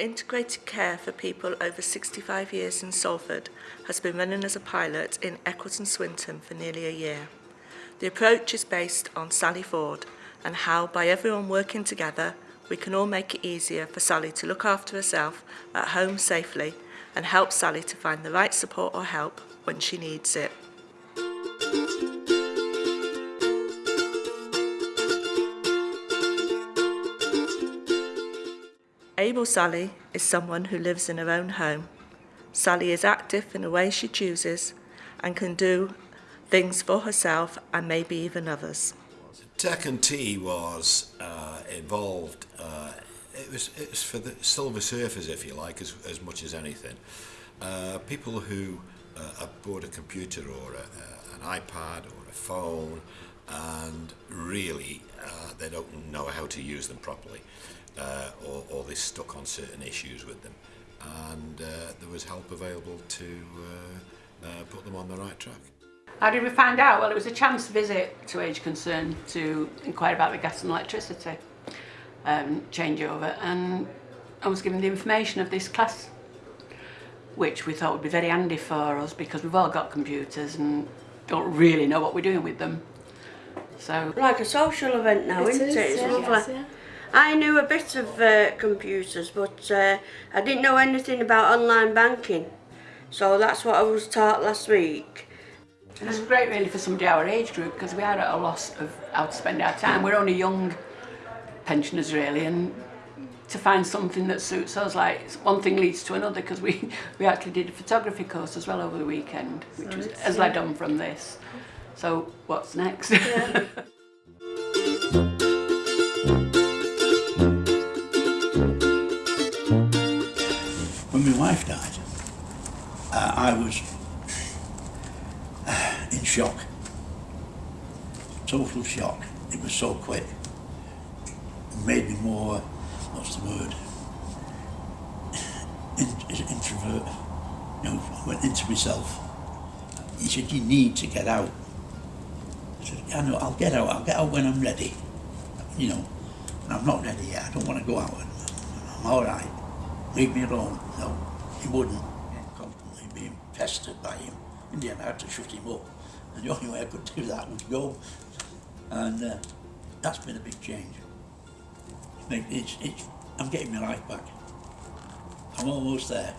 Integrated Care for People over 65 years in Salford has been running as a pilot in Eccles and Swinton for nearly a year. The approach is based on Sally Ford and how, by everyone working together, we can all make it easier for Sally to look after herself at home safely and help Sally to find the right support or help when she needs it. Able Sally is someone who lives in her own home. Sally is active in the way she chooses and can do things for herself and maybe even others. Tech and Tea was uh, involved, uh, it, was, it was for the silver surfers, if you like, as, as much as anything. Uh, people who uh, bought a computer or a, an iPad or a phone and really they don't know how to use them properly uh, or, or they're stuck on certain issues with them. And uh, there was help available to uh, uh, put them on the right track. How did we find out? Well, it was a chance visit to Age Concern to inquire about the gas and electricity um, changeover and I was given the information of this class which we thought would be very handy for us because we've all got computers and don't really know what we're doing with them. So like a social event now, it isn't is, it? It's yeah, lovely. Yes, yeah. I knew a bit of uh, computers, but uh, I didn't know anything about online banking. So that's what I was taught last week. And it's great really for somebody our age group because we are at a loss of how to spend our time. We're only young pensioners really and to find something that suits us like one thing leads to another because we we actually did a photography course as well over the weekend which so was has led on from this so what's next yeah. when my wife died, uh, I was uh, in shock. Total shock. It was so quick. It made me more, what's the word? In, introvert. You know, I went into myself. He said, you need to get out. I said, yeah, know, I'll get out. I'll get out when I'm ready. You know, and I'm not ready yet. I don't want to go out. I'm all right leave me alone. No, he wouldn't. Constantly being pestered by him. In the end, I had to shut him up. And the only way I could do that was go. And uh, that's been a big change. It's, it's, I'm getting my life back. I'm almost there.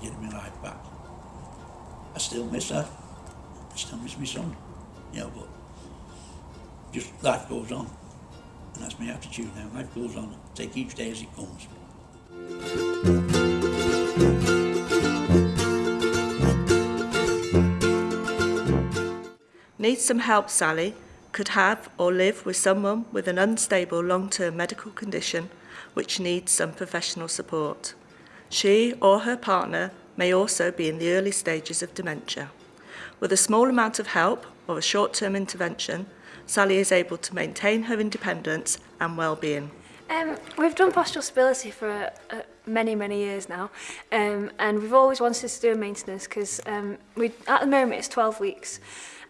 Getting my life back. I still miss her. I still miss my son. You know, but just life goes on. And that's my attitude now. Life goes on. Take each day as it comes. Need some help, Sally? Could have or live with someone with an unstable long-term medical condition which needs some professional support. She or her partner may also be in the early stages of dementia. With a small amount of help or a short-term intervention, Sally is able to maintain her independence and well-being. Um, we've done postural stability for uh, many, many years now, um, and we've always wanted to do maintenance because um, we, at the moment it's 12 weeks,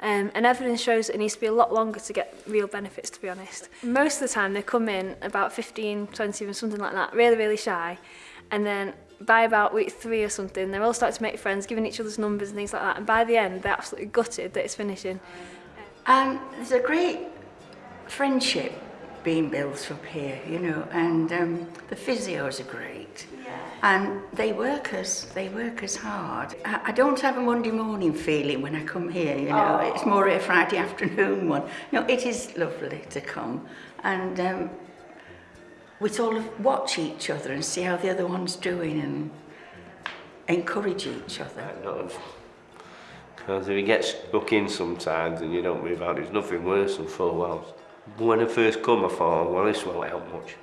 um, and evidence shows it needs to be a lot longer to get real benefits, to be honest. Most of the time they come in about 15, 20, even something like that, really, really shy, and then by about week three or something, they're all starting to make friends, giving each other's numbers and things like that. And by the end, they're absolutely gutted that it's finishing. And there's a great friendship being built up here, you know, and um, the physios are great. Yeah. And they work us, they work us hard. I, I don't have a Monday morning feeling when I come here, you know, oh. it's more a Friday afternoon one. No, it is lovely to come. And um, we sort of watch each other and see how the other one's doing and encourage each other. Because if you get stuck in sometimes and you don't move out, there's nothing worse than four walls. When I first come, I thought, well, this won't help much.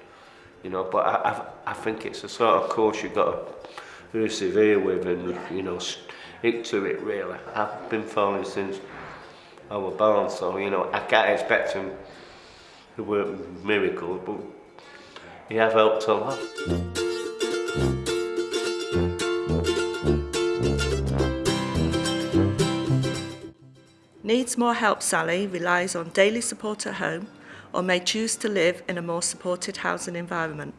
You know, but I, I, I think it's a sort of course you've got to persevere with and, you know, stick to it, really. I've been falling since I was born, so, you know, I can't expect him to work miracles, but he have helped a lot. Needs more help Sally relies on daily support at home or may choose to live in a more supported housing environment.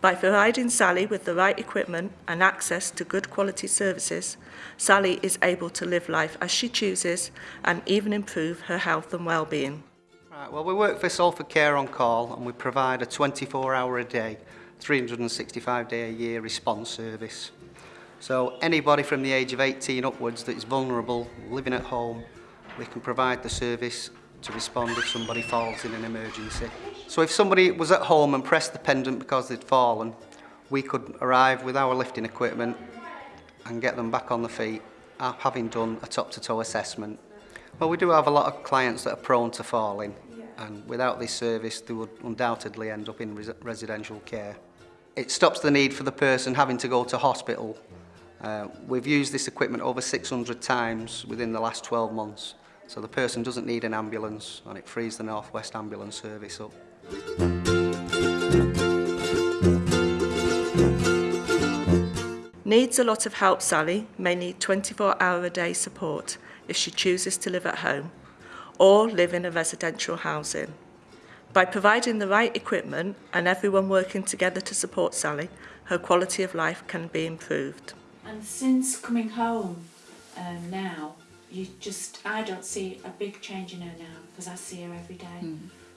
By providing Sally with the right equipment and access to good quality services, Sally is able to live life as she chooses and even improve her health and well-being. Right, well, we work for Salford Care on Call and we provide a 24 hour a day, 365 day a year response service. So anybody from the age of 18 upwards that is vulnerable, living at home, we can provide the service to respond if somebody falls in an emergency. So if somebody was at home and pressed the pendant because they'd fallen, we could arrive with our lifting equipment and get them back on the feet, uh, having done a top-to-toe assessment. Well, we do have a lot of clients that are prone to falling, and without this service, they would undoubtedly end up in res residential care. It stops the need for the person having to go to hospital. Uh, we've used this equipment over 600 times within the last 12 months, so the person doesn't need an ambulance, and it frees the North West Ambulance Service up. Needs a lot of help Sally may need 24 hour a day support if she chooses to live at home or live in a residential housing. By providing the right equipment and everyone working together to support Sally, her quality of life can be improved. And since coming home um, now, you just, I don't see a big change in her now because I see her every day. Hmm.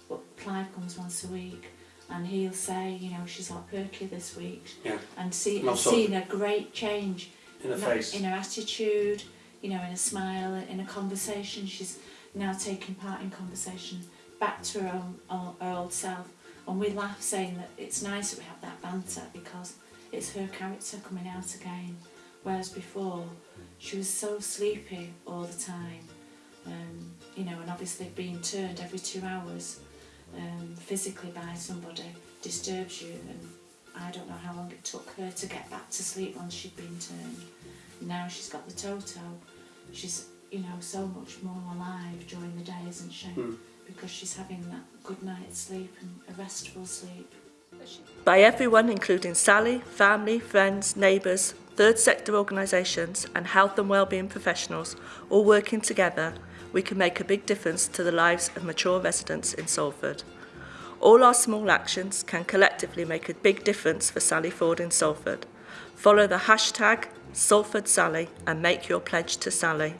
But Clive comes once a week and he'll say, you know, she's like perky this week. Yeah. And see, I've seen a great change In her, not- face. in her attitude, you know, in a smile, in a conversation. She's now taking part in conversation back to her, own, her, old self. And we laugh saying that it's nice that we have that banter because it's her character coming out again. Whereas before, she was so sleepy all the time. Um, you know, and obviously being turned every two hours um, physically by somebody disturbs you. And I don't know how long it took her to get back to sleep once she'd been turned. Now she's got the toto. She's, you know, so much more alive during the day, isn't she? Hmm. Because she's having that good night's sleep and a restful sleep. By everyone including Sally, family, friends, neighbours, third sector organisations and health and wellbeing professionals all working together, we can make a big difference to the lives of mature residents in Salford. All our small actions can collectively make a big difference for Sally Ford in Salford. Follow the hashtag Salford Sally and make your pledge to Sally.